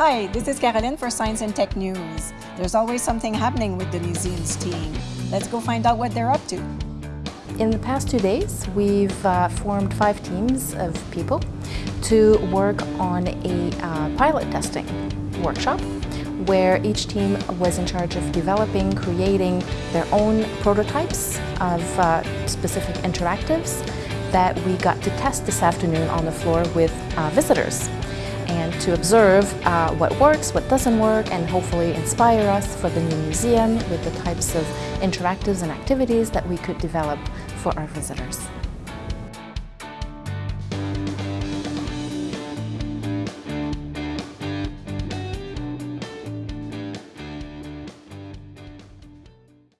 Hi, this is Caroline for Science and Tech News. There's always something happening with the museum's team. Let's go find out what they're up to. In the past two days, we've uh, formed five teams of people to work on a uh, pilot testing workshop where each team was in charge of developing, creating their own prototypes of uh, specific interactives that we got to test this afternoon on the floor with uh, visitors and to observe uh, what works, what doesn't work, and hopefully inspire us for the new museum with the types of interactives and activities that we could develop for our visitors.